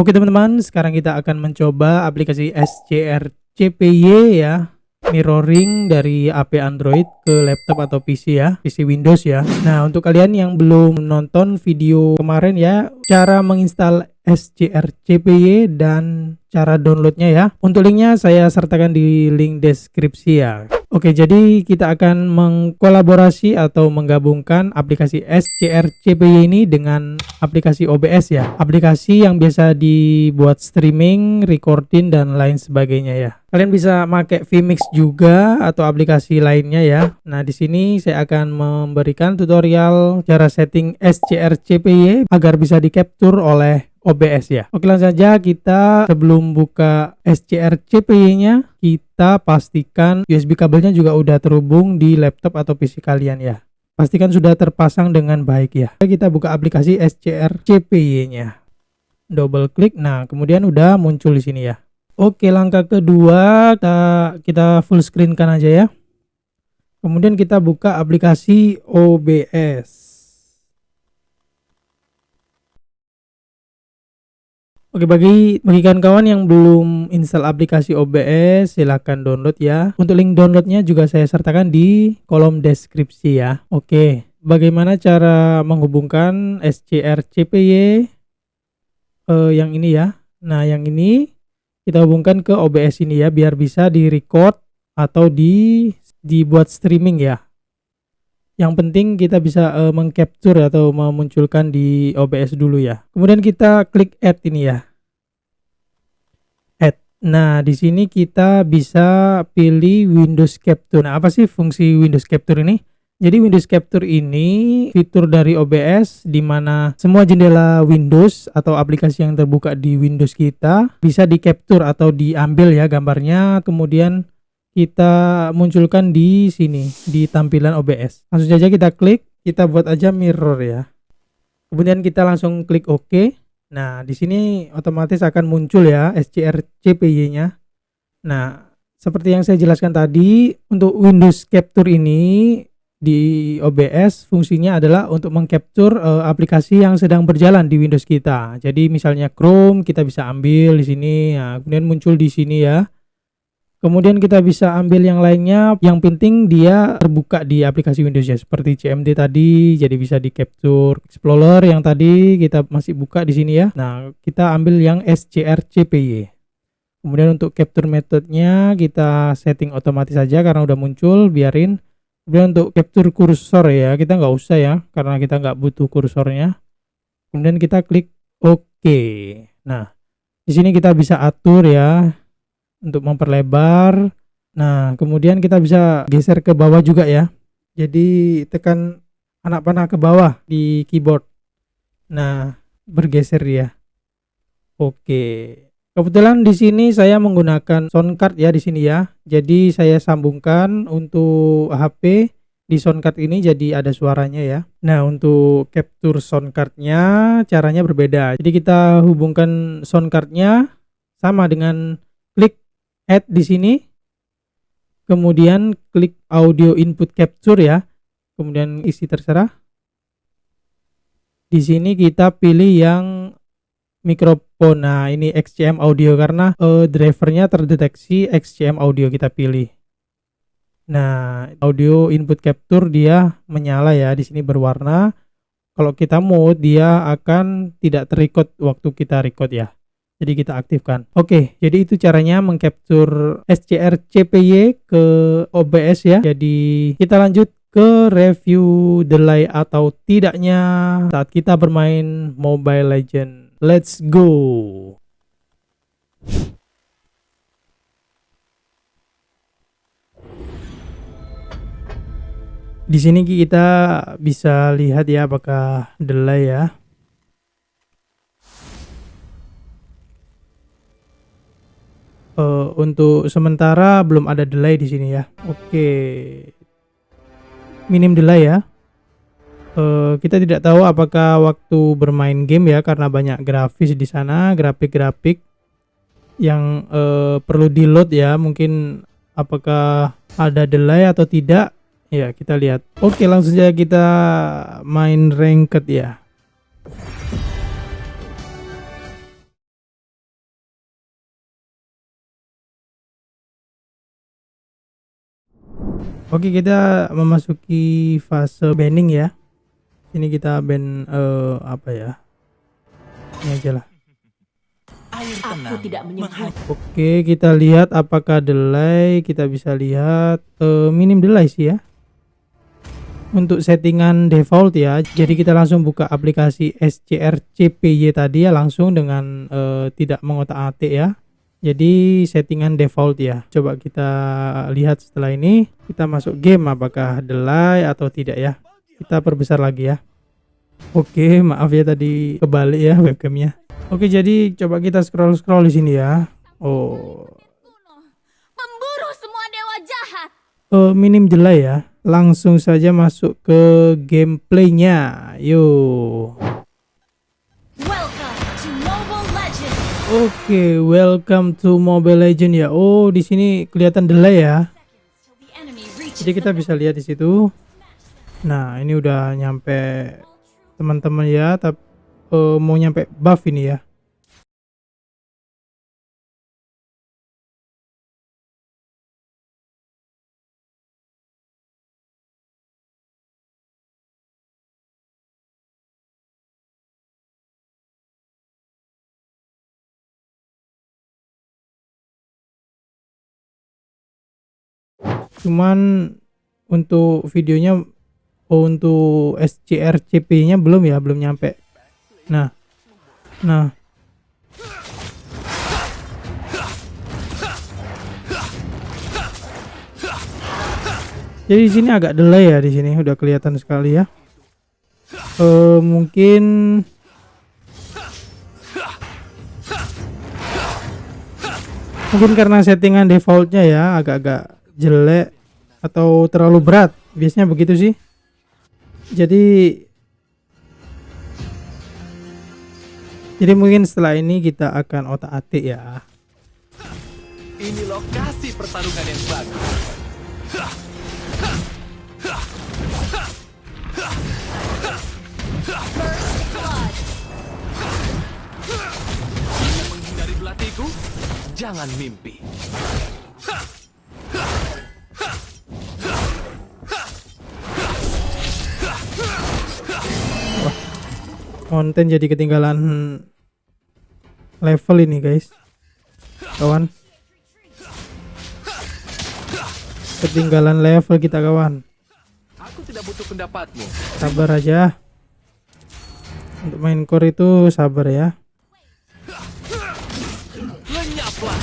Oke teman-teman, sekarang kita akan mencoba aplikasi SCR CPY ya. Mirroring dari HP Android ke laptop atau PC ya PC Windows ya. Nah untuk kalian yang belum nonton video kemarin ya cara menginstal SCR CPY dan cara downloadnya ya. Untuk linknya saya sertakan di link deskripsi ya Oke, jadi kita akan mengkolaborasi atau menggabungkan aplikasi SCR CPY ini dengan aplikasi OBS ya. Aplikasi yang biasa dibuat streaming, recording dan lain sebagainya ya. Kalian bisa pakai vMix juga atau aplikasi lainnya ya. Nah, di sini saya akan memberikan tutorial cara setting SCR CPY agar bisa di-capture oleh OBS ya. Oke langsung saja kita sebelum buka SCR CPY-nya kita pastikan USB kabelnya juga udah terhubung di laptop atau PC kalian ya. Pastikan sudah terpasang dengan baik ya. Kita buka aplikasi SCR CPY-nya. Double klik. Nah, kemudian udah muncul di sini ya. Oke, langkah kedua kita kita full screen kan aja ya. Kemudian kita buka aplikasi OBS. Oke bagi bagi kawan-kawan yang belum install aplikasi OBS silahkan download ya. Untuk link downloadnya juga saya sertakan di kolom deskripsi ya. Oke bagaimana cara menghubungkan SCR CPY eh, yang ini ya? Nah yang ini kita hubungkan ke OBS ini ya biar bisa di record atau di dibuat streaming ya yang penting kita bisa uh, mengcapture atau memunculkan di OBS dulu ya. Kemudian kita klik add ini ya. Add. Nah di sini kita bisa pilih Windows Capture. Nah apa sih fungsi Windows Capture ini? Jadi Windows Capture ini fitur dari OBS di mana semua jendela Windows atau aplikasi yang terbuka di Windows kita bisa di capture atau diambil ya gambarnya. Kemudian kita munculkan di sini di tampilan OBS. Langsung saja kita klik, kita buat aja mirror ya. Kemudian kita langsung klik OK. Nah, di sini otomatis akan muncul ya SCR CPY-nya. Nah, seperti yang saya jelaskan tadi, untuk Windows Capture ini di OBS fungsinya adalah untuk mengcapture uh, aplikasi yang sedang berjalan di Windows kita. Jadi misalnya Chrome kita bisa ambil di sini, ya, kemudian muncul di sini ya kemudian kita bisa ambil yang lainnya. Yang penting dia terbuka di aplikasi Windows ya seperti CMD tadi jadi bisa di capture Explorer yang tadi kita masih buka di sini ya. Nah kita ambil yang SCR CPY kemudian untuk capture metodenya kita setting otomatis saja karena udah muncul biarin. Kemudian untuk capture kursor ya kita nggak usah ya karena kita nggak butuh kursornya. Kemudian kita klik OK. Nah di sini kita bisa atur ya untuk memperlebar. Nah kemudian kita bisa geser ke bawah juga ya. Jadi tekan anak panah ke bawah di keyboard. Nah bergeser ya. Oke. Kebetulan di sini saya menggunakan sound card ya di sini ya. Jadi saya sambungkan untuk HP di sound card ini jadi ada suaranya ya. Nah untuk capture sound cardnya caranya berbeda. Jadi kita hubungkan sound cardnya sama dengan add di sini. Kemudian klik audio input capture ya. Kemudian isi terserah. Di sini kita pilih yang mikrofon. Nah ini XCM audio karena uh, drivernya terdeteksi XCM audio kita pilih. Nah audio input capture dia menyala ya di sini berwarna. Kalau kita mode dia akan tidak terrecord waktu kita record ya jadi kita aktifkan. Oke jadi itu caranya mengcapture SCR CPY ke OBS ya. Jadi kita lanjut ke review delay atau tidaknya saat kita bermain Mobile Legend let's go. Di sini kita bisa lihat ya apakah delay ya uh, untuk sementara belum ada delay di sini ya. Oke. Minim delay ya. Uh, kita tidak tahu apakah waktu bermain game ya karena banyak grafis di sana, grafik-grafik yang uh, perlu di load ya. Mungkin apakah ada delay atau tidak? Ya, kita lihat. Oke, langsung saja kita main ranked ya. Oke, kita memasuki fase banning ya. Ini kita ban eh, apa ya? Ini aja lah. Aku tidak menyebut Oke, kita lihat apakah delay. Kita bisa lihat eh, minim delay sih ya. Untuk settingan default ya. Jadi kita langsung buka aplikasi SCRCPY tadi ya langsung dengan eh, tidak mengotak-atik ya. Jadi settingan default ya. Coba kita lihat setelah ini kita masuk game apakah delay atau tidak ya. Kita perbesar lagi ya. Oke, maaf ya tadi kebalik ya webcamnya. Oke, jadi coba kita scroll-scroll di sini ya. Oh, memburu semua dewa jahat. eh, minim delay ya. Langsung saja masuk ke gameplaynya. Yuk. Oke, welcome to Mobile Legend ya. Oh, di sini kelihatan delay ya. Jadi kita bisa lihat di situ. Nah, ini udah nyampe teman-teman ya, tapi mau nyampe buff ini ya. Cuman untuk videonya oh, untuk SCRCP-nya belum ya, belum nyampe. Nah. Nah. Jadi di sini agak delay ya di sini udah kelihatan sekali ya. Eh mungkin mungkin karena settingan defaultnya ya agak-agak jelek atau terlalu berat biasanya begitu sih jadi jadi mungkin setelah ini kita akan otak atik ya Ini lokasi pertarungan yang bagus. Jangan mimpi. Konten jadi ketinggalan level ini guys. Kawan. Ketinggalan level kita kawan. Aku tidak butuh pendapatmu. sabar aja. Untuk main core itu sabar ya. Lenyaplah.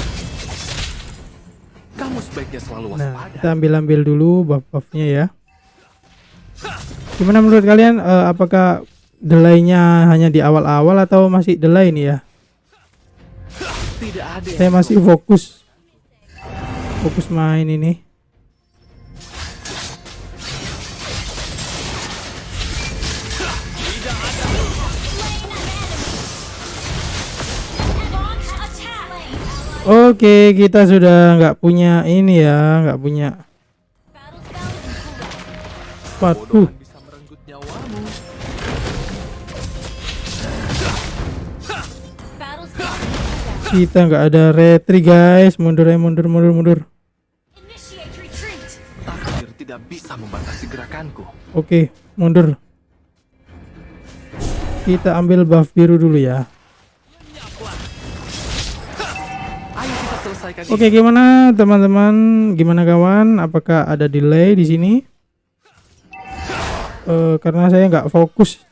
Kamu sebaiknya selalu nah kita ambil ambil dulu buff buffnya ya. Gimana menurut kalian eh, apakah delaynya hanya di awal-awal atau masih delay ini ya? Tidak ada saya masih fokus. Fokus main ini. Oke, kita sudah nggak punya ini ya, nggak punya. Waduh, kita nggak ada retri guys. Mundur ya, mundur, mundur, mundur. Takdir tidak bisa membatasi gerakanku. Oke, mundur. Kita ambil buff biru dulu ya. Lenyaplah. Ayo kita selesaikan Oke, gimana teman-teman? Gimana kawan? Apakah ada delay di sini? Eh, karena saya nggak fokus.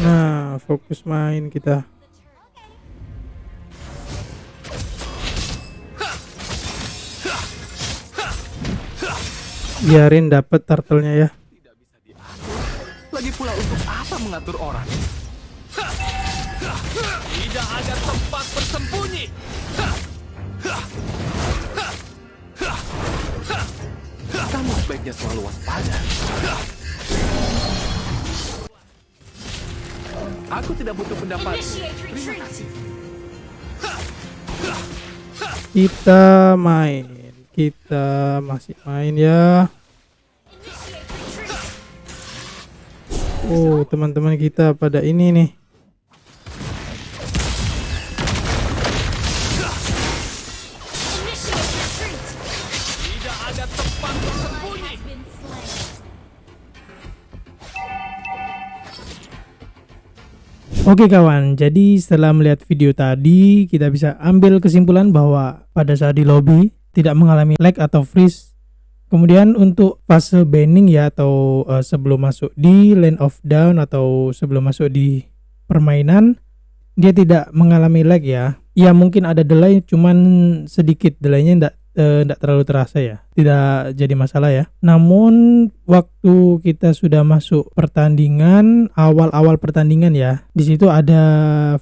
Nah, fokus main kita. Biarin dapet turtle-nya ya. Tidak bisa diatur. Lagi pula untuk apa mengatur orang? Tidak ada tempat bersembunyi. Kamu sebaiknya selalu waspada. Aku tidak butuh pendapat. Terima kasih. Kita main kita masih main ya. Oh teman-teman kita pada ini nih. Oke kawan, jadi setelah melihat video tadi, kita bisa ambil kesimpulan bahwa pada saat di lobby, tidak mengalami lag atau freeze. Kemudian untuk fase banning ya atau uh, sebelum masuk di lane of down atau sebelum masuk di permainan, dia tidak mengalami lag ya. Ya mungkin ada delay, cuman sedikit delaynya tidak tidak terlalu terasa ya tidak jadi masalah ya namun waktu kita sudah masuk pertandingan awal-awal pertandingan ya di situ ada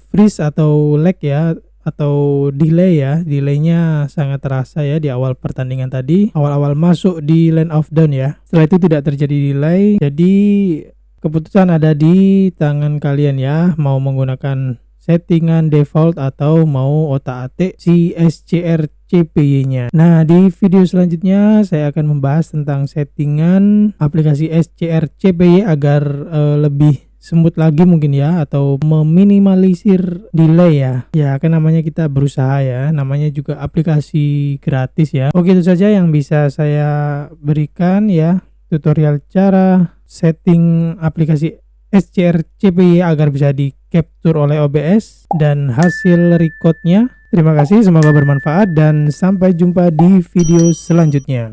freeze atau lag ya atau delay ya. Delaynya sangat terasa ya di awal pertandingan tadi. Awal-awal masuk di lane of down ya. Setelah itu tidak terjadi delay. Jadi keputusan ada di tangan kalian ya. Mau menggunakan settingan default atau mau otak-atik si SCR CPY-nya. Nah, di video selanjutnya saya akan membahas tentang settingan aplikasi SCR CPY agar uh, lebih semut lagi mungkin ya atau meminimalisir delay ya. Ya kan namanya kita berusaha ya. Namanya juga aplikasi gratis ya. Oke itu saja yang bisa saya berikan ya. Tutorial cara setting aplikasi SCR CPY agar bisa di capture oleh OBS dan hasil recordnya. Terima kasih, semoga bermanfaat dan sampai jumpa di video selanjutnya.